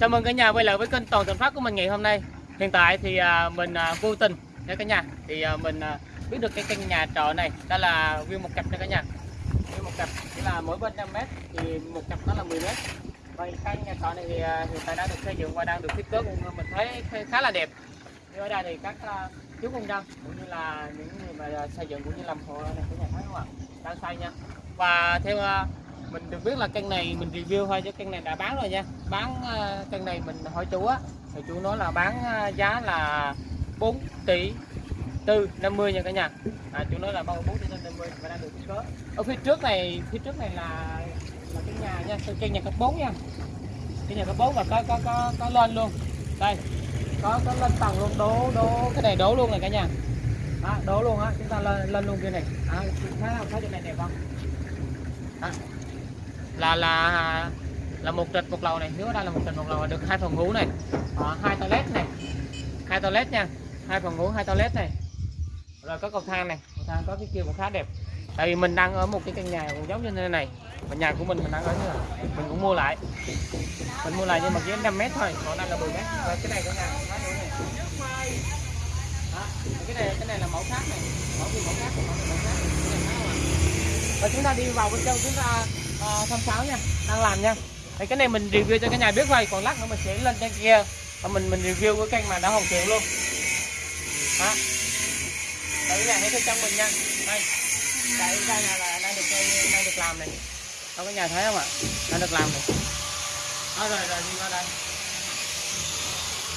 Chào mừng cả nhà quay lại với kênh Toàn Thành Phát của mình ngày hôm nay. Hiện tại thì à, mình à, vô tình nha cả nhà thì à, mình biết được cái căn nhà trọ này, đó là view một cặp nha cả nhà. View một cặp, chỉ là mỗi bên 5 mét, thì một cặp nó là 10 mét. Và căn nhà trọ này thì hiện tại đã được xây dựng và đang được thiết kế cũng mình thấy khá- là đẹp. Như ở đây thì các chú công nhân cũng như là những người mà xây dựng cũng như làm hộ này cả nhà thấy không ạ? Đang xây nha. Và theo mình được biết là căn này mình review thôi chứ căn này đã bán rồi nha. Bán ờ, căn này mình hỏi chú á thì chú nói là bán ờ, giá là 4 tỷ tư 50 nha cả nhà. À, chú nói là bao 4 tỷ tư 50 và đang được thiết kế ở phía trước này phía trước này là là cái nhà nha căn nhà cấp 4 nha. Cái nhà cấp 4 và có có có có lên luôn. Đây có có lên tầng luôn đố đố cái này đố luôn này cả nhà. Đó, đố luôn á chúng ta lên lên luôn kia này. À, thấy không? Thấy chỗ này đẹp không? À, là là là một trệt một lầu này. Nếu ở đây là một trệt một lầu được hai phòng ngủ này. À, hai toilet này. Hai toilet nha. Hai phòng ngủ hai toilet này. Rồi có cầu thang này. Cầu thang có cái kia cũng khá đẹp. Tại vì mình đang ở một cái căn nhà cũng giống như thế này. Mà nhà của mình mình đang ở như này. Mình cũng mua lại. Mình mua lại nhưng mà chỉ 5 mét thôi. Còn đây là 10 mét. Rồi cái này có nhà. Nữa này đó, cái này cái này là mẫu khác này. Mẫu kia mẫu khác mẫu này mẫu khác. Và chúng ta đi vào bên trong chúng ta à, tham khảo nha đang làm nha. Thì cái này mình review cho cả nhà biết thôi còn lát nữa mình sẽ lên trên kia. Và mình mình review cái kênh mà đã hoàn thiện luôn. Đó. Đây nhà thấy trong mình nha. Đây. Đây cây là, là đang được cây đang được làm này. Có có nhà thấy không ạ? Đang được làm này. Đó rồi rồi đi qua đây.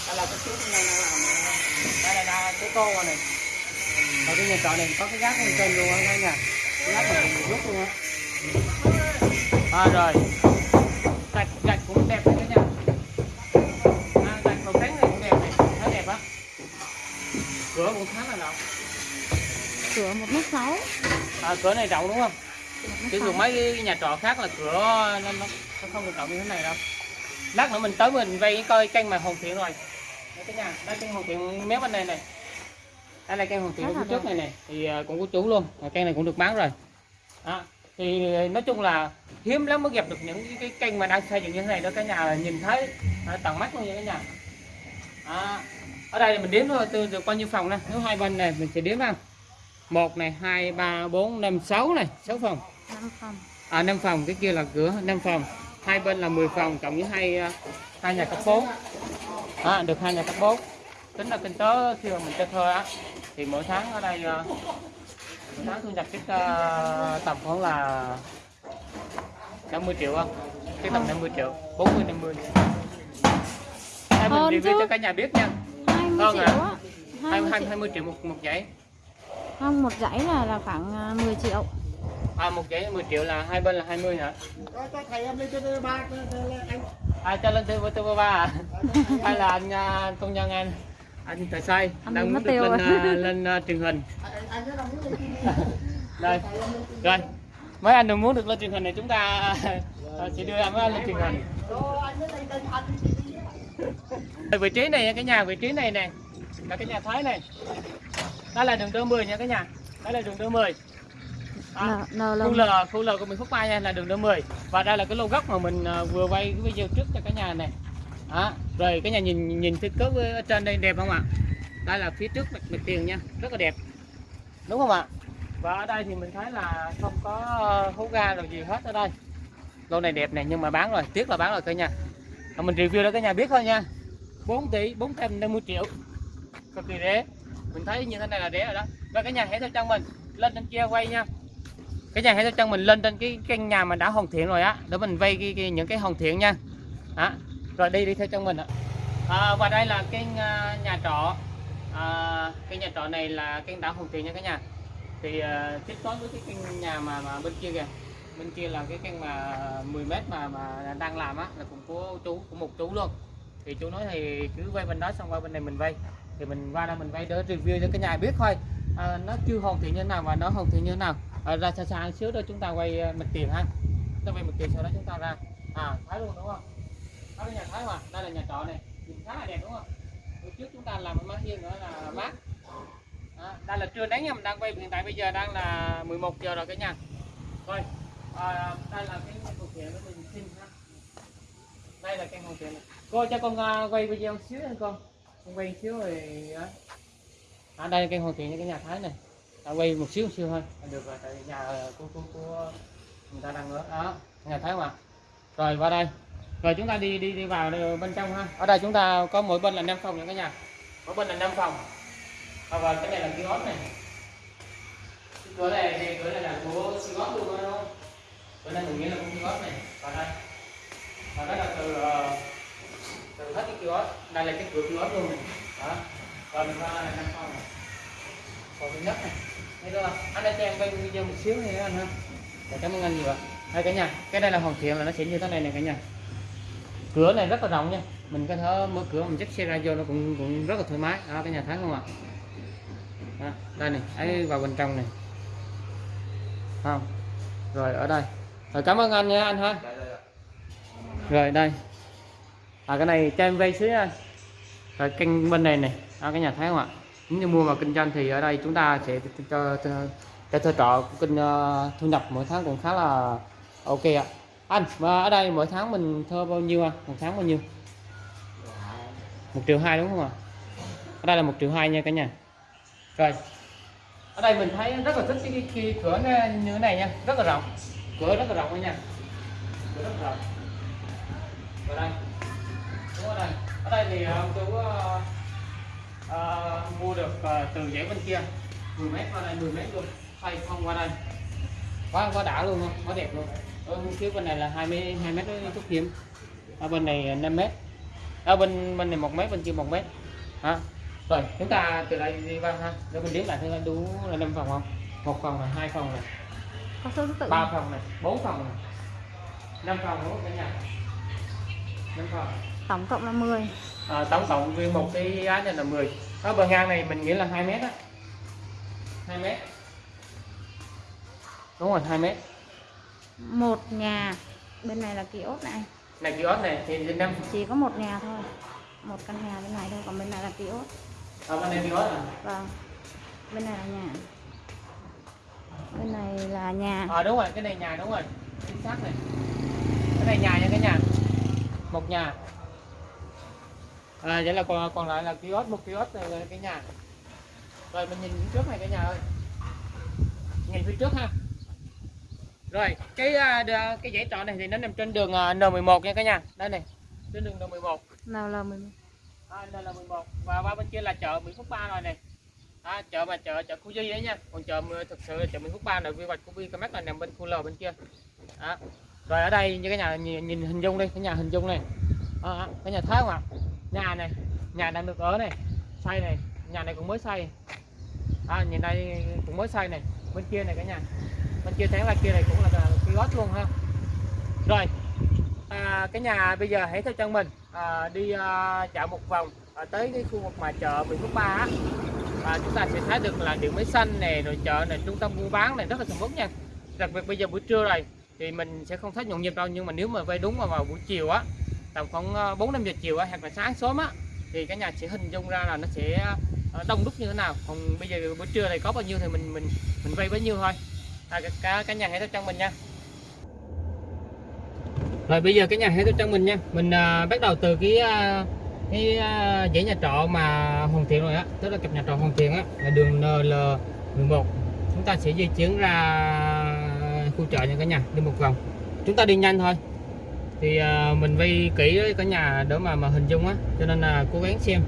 Đây là cái chú này đang làm này. Đây là đa cái tô này. Ở cái nhà trọ này có cái gác bên trên luôn á cả nhà. Cái gác này mình rút luôn á à, rồi. Gạch gạch cũng đẹp đấy cả nhà à, gạch màu trắng này cũng đẹp này. Thấy đẹp á. Cửa cũng khá là rộng. Cửa một mét sáu. À, cửa này rộng đúng không? Chứ thường mấy cái nhà trọ khác là cửa nó, nó, nó không được rộng như thế này đâu. Lát nữa mình tới mình vay coi căn mà hoàn thiện rồi. Đây cả nhà đây căn hoàn thiện méo bên này này. Đây là căn hoàn thiện phía trước này này. Thì à, cũng có chú luôn. Căn này cũng được bán rồi. À, thì nói chung là hiếm lắm mới gặp được những cái, cái kênh mà đang xây dựng như thế này đó cả nhà nhìn thấy à, tận mắt luôn nha cả nhà. À, ở đây mình đếm thôi từ được bao nhiêu phòng nè? Nếu hai bên này mình sẽ đếm vào một này hai ba bốn năm sáu này sáu phòng. Năm phòng. À năm phòng cái kia là cửa năm phòng. Hai bên là 10 phòng cộng với hai à, hai nhà cấp 4 à, được hai nhà cấp 4 tính là kinh tế khi mà mình cho thuê á thì mỗi tháng ở đây à, tháng thu nhập chắc à, tầm khoảng là 50 triệu không? Cái tầm 50 triệu 40 50 Đây mình Hơn review chứ. cho cả nhà biết nha. 20 Vâng triệu ạ. á 20, 20 20, triệu. 20 triệu một một giấy. Không một dãy là là khoảng à, 10 triệu. À một giấy 10 triệu là hai bên là 20 hả? Cho thầy em lên trên ba anh. À cho lên từ từ ba à? Hay là anh à, công nhân anh anh tài Anh đang mất muốn được tiêu lên à, lên à, truyền hình. Đây. Rồi mấy anh đừng muốn được lên truyền hình này chúng ta à, sẽ đưa mấy anh lên truyền hình. Vị trí này cái nhà vị trí này nè. Là cái nhà thái này. Đó là đường đô 10 nha cái nhà. Đó là đường đô 10 à, khu L khu L của mình phúc mai nha là đường đô 10 và đây là cái lô gốc mà mình à, vừa quay cái video trước cho cả nhà này đó. rồi cái nhà nhìn nhìn thiết kế ở trên đây đẹp không ạ? Đây là phía trước mặt, mặt tiền nha rất là đẹp. Đúng không ạ? Và ở đây thì mình thấy là không có ờ, hố ga rồi gì hết ở đây. Lô này đẹp này nhưng mà bán rồi tiếc là bán rồi cả nhà Và mình review cho cả nhà biết thôi nha. 4 tỷ 450 triệu. Cực kỳ rẻ. Mình thấy như thế này là rẻ rồi đó. Và cả nhà hãy theo chân mình lên trên kia quay nha. Cái nhà hãy theo chân mình lên trên cái căn nhà mà đã hoàn thiện rồi á để mình vay cái, cái, những cái hoàn thiện nha. Đó rồi đi đi theo chân mình ạ. À, và đây là cái à, nhà trọ. À, cái nhà trọ này là kênh đã hoàn tiền nha cả nhà. Thì à, tiếp nối với cái kênh nhà mà, mà bên kia kìa. Bên kia là cái kênh mà 10 mét mà mà đang làm á là cũng của chú của một chú luôn. Thì chú nói thì cứ vay bên đó xong qua bên này mình vay thì mình qua đây mình vay để review cho cái nhà biết thôi. À, nó chưa hoàn thiện như nào và nó hoàn thiện như nào. À, ra xa xa xíu đó chúng ta quay à, mặt tiền ha. Chúng ta quay mặt tiền sau đó chúng ta ra. À thái luôn đúng không? Đó là nhà thái mà đây là nhà trọ này. Nhìn khá là đẹp đúng không? Hồi trước chúng ta làm mái hiên nữa là mát. À, đây là trưa nắng nha mình đang quay hiện tại bây giờ đang là 11 giờ rồi cả nhà. Thôi à, đây là cái hoàn kiện của mình xin ha đây là cái hoàn thiện này. Cô cho con uh, quay video xíu nha con. Con quay xíu rồi ở à, đây là cây hoàn thiện như cái nhà thái này. Ta quay một xíu một xíu thôi. Được rồi tại nhà à, của, của, của người ta đang ở. Đó nhà thái mà. Rồi qua đây rồi chúng ta đi đi đi vào bên trong ha. Ở đây chúng ta có mỗi bên là 5 phòng nha cả nhà. Mỗi bên là 5 phòng. Và vào cái này là kiosk này. Cái cửa này thì cửa này là của kiosk luôn đó không? Cửa này mình nghĩ là của kiosk này. Vào đây. Và đó là từ ờ, từ hết cái kiosk. Đây là cái cửa kiosk luôn này. Đó. Và mình qua là năm phòng. Này phòng thứ nhất này. Thấy chưa? Anh đã cho em quay video một xíu này anh ha. Cảm ơn anh nhiều ạ. Đây cả nhà cái đây là hoàn thiện là nó sẽ như thế này này cả nhà cửa này rất là rộng nha. Mình có thể mở cửa mình dắt xe ra vô nó cũng cũng rất là thoải mái. Đó cái nhà thấy không ạ? Đó, đây này ấy vào bên trong này. Không. Rồi ở đây. Rồi cảm ơn anh nha anh ha. Rồi đây. À cái này cho em vay xíu nha rồi kênh bên này này. À, cái nhà thấy không ạ? Nếu như mua mà kinh doanh thì ở đây chúng ta sẽ cho cho, cho thuê trọ kinh uh, thu nhập mỗi tháng cũng khá là ok ạ anh mà ở đây mỗi tháng mình thuê bao nhiêu anh một tháng bao nhiêu? Một triệu hai đúng không ạ? Ở đây là một triệu hai nha cả nhà. Rồi. Ở đây mình thấy rất là thích cái, cái, cái cửa như thế này nha. Rất là rộng. Cửa rất là rộng nha. Cửa rất là rộng. Ở đây. Đúng ở đây ở đây thì ông chú uh, uh, mua được uh, từ dãy bên kia. 10 mét qua đây 10 mét luôn. Thay không qua đây? Quá quá đã luôn không? Quá đẹp luôn ở phía bên này là 20 2 mét chút hiếm. Ở bên này 5 mét. Ở bên bên này một mét bên kia một mét. Hả? Rồi chúng ta từ đây đi vào ha. Để mình đếm lại thấy đủ là năm phòng không? Một phòng là hai phòng này. Có số thứ tự ba phòng này. Bốn phòng này. Năm phòng đúng cả nhà. Năm phòng. Tổng cộng là 10 à, tổng cộng nguyên một cái giá này là 10 ở bờ ngang này mình nghĩ là 2 mét á. 2 mét. Đúng rồi 2 mét một nhà. Bên này là kiosk này. Này kiosk này thì trên năm chỉ có một nhà thôi. Một căn nhà bên này thôi còn bên này là kiosk ở bên đây kiosk à? Vâng. Bên này là nhà. Bên này là nhà. À đúng rồi cái này nhà đúng rồi. Chính xác này. Cái này nhà nha cái nhà. Một nhà. À vậy là còn còn lại là kiosk một kiosk này là cái nhà. Rồi mình nhìn phía trước này cái nhà ơi. Nhìn phía trước ha rồi cái à, cái dãy trọ này thì nó nằm trên đường à, N11 nha cả nhà. Đây này trên đường N11 nào là mình à, đây là 11 và qua bên kia là chợ Mỹ Phước 3 rồi này. À, chợ mà chợ chợ khu di đấy nha. Còn chợ thực sự là chợ Mỹ Phước 3 là quy hoạch của Vincomart là nằm bên khu L bên kia. Đó. rồi ở đây như cái nhà nhìn, nhìn hình dung đi cái nhà hình dung này. À, cái nhà thấy không ạ nhà này nhà đang được ở này xây này. Nhà này cũng mới xây. À, nhìn đây cũng mới xây này. Bên kia này cả nhà bên kia thấy là kia này cũng là kiosk luôn ha. Rồi à, cái nhà bây giờ hãy theo chân mình. À, đi à, dạo một vòng à, tới cái khu vực mà chợ Mỹ Phước ba á. À, chúng ta sẽ thấy được là điện máy xanh này rồi chợ này trung tâm buôn bán này rất là sầm uất nha. Đặc biệt bây giờ buổi trưa này thì mình sẽ không thấy nhộn nhịp đâu nhưng mà nếu mà vay đúng mà vào buổi chiều á tầm khoảng à, 4 5 giờ chiều á hoặc là sáng sớm á thì cái nhà sẽ hình dung ra là nó sẽ à, đông đúc như thế nào. Còn bây giờ buổi trưa này có bao nhiêu thì mình mình mình vay bấy nhiêu thôi à, cả, cả, cả nhà hãy theo chân mình nha. Rồi bây giờ cái nhà hãy theo chân mình nha. Mình à, bắt đầu từ cái à, cái à, dãy nhà trọ mà hoàn thiện rồi á. Tức là cặp nhà trọ hoàn thiện á là đường NL11 chúng ta sẽ di chuyển ra khu chợ nha cả nhà đi một vòng. Chúng ta đi nhanh thôi. Thì à, mình vay kỹ với cả nhà đỡ mà mà hình dung á. Cho nên là cố gắng xem.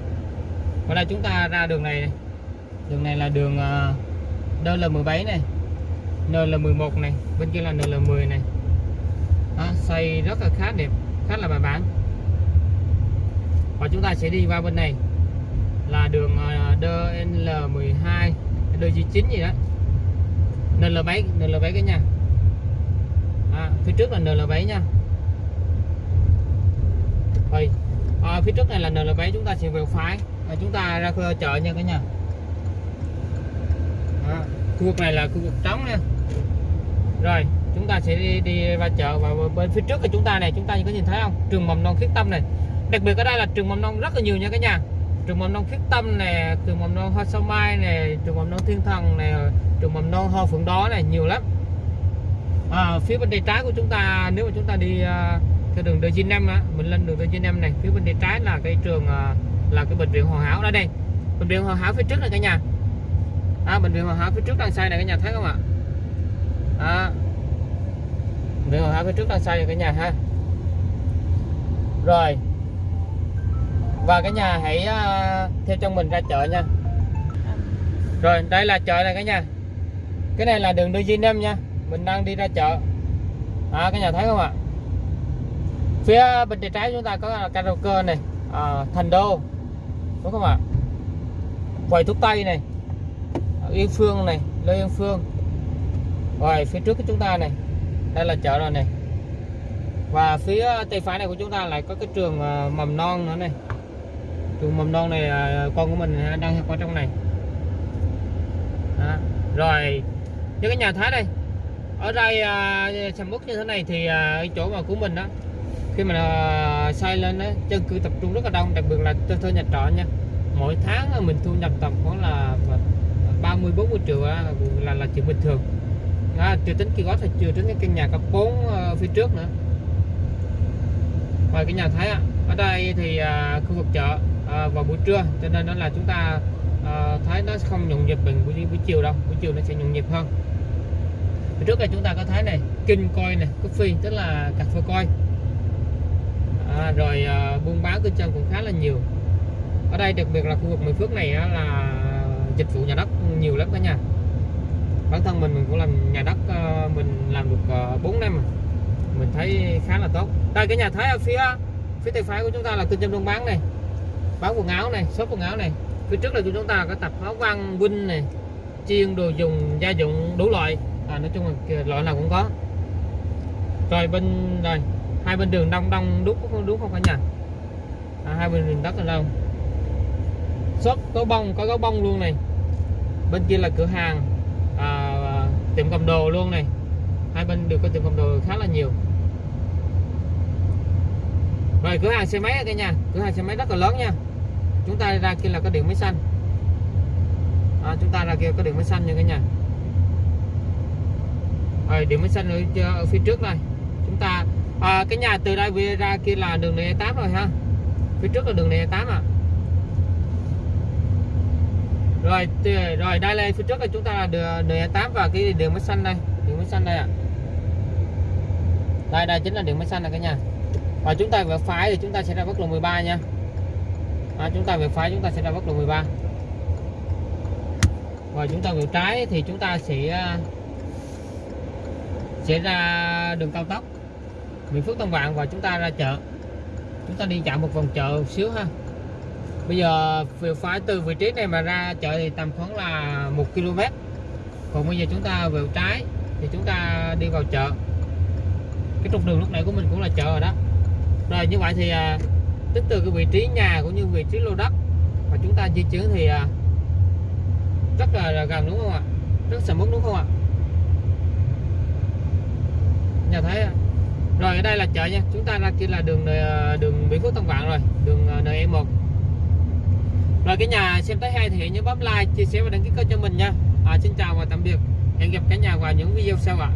Ở đây chúng ta ra đường này, này. đường này là đường à, uh, DL17 này. NL11 này bên kia là NL10 này. Đó, xây rất là khá đẹp khá là bài bản. Và chúng ta sẽ đi qua bên này là đường ờ, DL12 DG9 gì đó. NL7 NL7 cái nha à, phía trước là NL7 nha. Rồi à, phía trước này là NL7 chúng ta sẽ về phải và chúng ta ra khu chợ nha cả nhà. À, khu vực này là khu vực trống nha rồi chúng ta sẽ đi, đi ra chợ và bên phía trước của chúng ta này chúng ta có nhìn thấy không? Trường mầm non khiết tâm này. Đặc biệt ở đây là trường mầm non rất là nhiều nha cả nhà. Trường mầm non khiết tâm này, trường mầm non hoa sao mai này, trường mầm non thiên thần này, trường mầm non hoa phượng đó này nhiều lắm. À, phía bên tay trái của chúng ta nếu mà chúng ta đi uh, theo đường D95 á mình lên đường D95 này phía bên tay trái là cái trường uh, là cái bệnh viện Hoàn Hảo đây đây. Bệnh viện Hoàn Hảo phía trước này cả nhà. À, bệnh viện Hoàn Hảo phía trước đằng sau này cả nhà thấy không ạ? À, đường viện phía trước đằng sau rồi cả nhà ha. Rồi. Và cả nhà hãy ờ, theo trong mình ra chợ nha. Rồi đây là chợ này cả nhà. Cái này là đường D95 nha. Mình đang đi ra chợ. À, cả nhà thấy không ạ? Phía bên tay trái chúng ta có karaoke này à, thành đô. Đúng không ạ? Quầy thuốc tây này yên phương này lê yên phương rồi phía trước của chúng ta này. Đây là chợ rồi này. Và phía tay phải này của chúng ta lại có cái trường à, mầm non nữa này. Trường mầm non này à, con của mình đang học ở trong này. Đó. rồi những cái nhà thái đây. Ở đây à, sầm uất như thế này thì à, chỗ mà của mình đó khi mà à, xây lên đó, dân cư tập trung rất là đông đặc biệt là tôi thuê nhà trọ nha. Mỗi tháng mình thu nhập tầm khoảng là à, 30 40 triệu là là là chuyện bình thường à, chưa tính kia gót thì chưa tính cái căn nhà cấp 4 ờ, phía trước nữa. Ngoài cái nhà thái ạ. Ở đây thì à, khu vực chợ à, vào buổi trưa. Cho nên đó là chúng ta à, thấy nó không nhộn nhịp bằng buổi, buổi chiều đâu. Buổi chiều nó sẽ nhộn nhịp hơn. Phía trước đây chúng ta có thấy này kinh coi này coffee tức là cà phê coi. À, rồi à, buôn bán kinh chân cũng khá là nhiều. Ở đây đặc biệt là khu vực Mỹ Phước này á, là dịch vụ nhà đất nhiều lắm cả nhà bản thân mình mình cũng làm nhà đất ờ, mình làm được ờ, 4 năm mình thấy khá là tốt. Đây cái nhà thấy ở phía phía tay phải của chúng ta là kinh doanh buôn bán này bán quần áo này shop quần áo này. Phía trước là của chúng ta có tập áo văn vinh này chiên đồ dùng gia dụng đủ loại. À, nói chung là loại nào cũng có. Rồi bên rồi hai bên đường đông đông đúc không đúng không cả nhà. À, hai bên đường đất là đâu? Shop có bông có gấu bông luôn này. Bên kia là cửa hàng à, tiệm cầm đồ luôn này. Hai bên đều có tiệm cầm đồ khá là nhiều. Rồi cửa hàng xe máy cả nhà cửa hàng xe máy rất là lớn nha. Chúng ta ra kia là có điện máy xanh. À, chúng ta ra kia có điện máy xanh nha cả nhà. Rồi điện máy xanh ở, ở phía trước này. Chúng ta à, cái nhà từ đây về ra kia là đường này 8 rồi ha. Phía trước là đường này 8 à rồi rồi đây là phía trước là chúng ta là đường đường e 8 và cái đường mới xanh đây đường mới xanh đây ạ. Đây đây chính là đường mới xanh này cả nhà. Và chúng ta về phải thì chúng ta sẽ ra quốc lộ 13 nha. À, chúng ta về phải chúng ta sẽ ra quốc lộ 13 và chúng ta về trái thì chúng ta sẽ à, sẽ ra đường cao tốc Mỹ Phước Tân Vạn và chúng ta ra chợ. Chúng ta đi dạo một vòng chợ một xíu ha bây giờ về phải từ vị trí này mà ra chợ thì tầm khoảng là một km. Còn bây giờ chúng ta về trái thì chúng ta đi vào chợ. Cái trục đường lúc nãy của mình cũng là chợ rồi đó. Rồi như vậy thì à, tính từ cái vị trí nhà cũng như vị trí lô đất mà chúng ta di chuyển thì à, rất là, là gần đúng không ạ? Rất sầm uất đúng không ạ? Nhà thấy rồi ở đây là chợ nha. Chúng ta ra kia là đường à, đường Mỹ Phước Tân Vạn rồi đường à, NE1 rồi cái nhà xem tới hay thì hãy nhớ bấm like chia sẻ và đăng ký kênh cho mình nha. À, xin chào và tạm biệt. Hẹn gặp cả nhà vào những video sau ạ.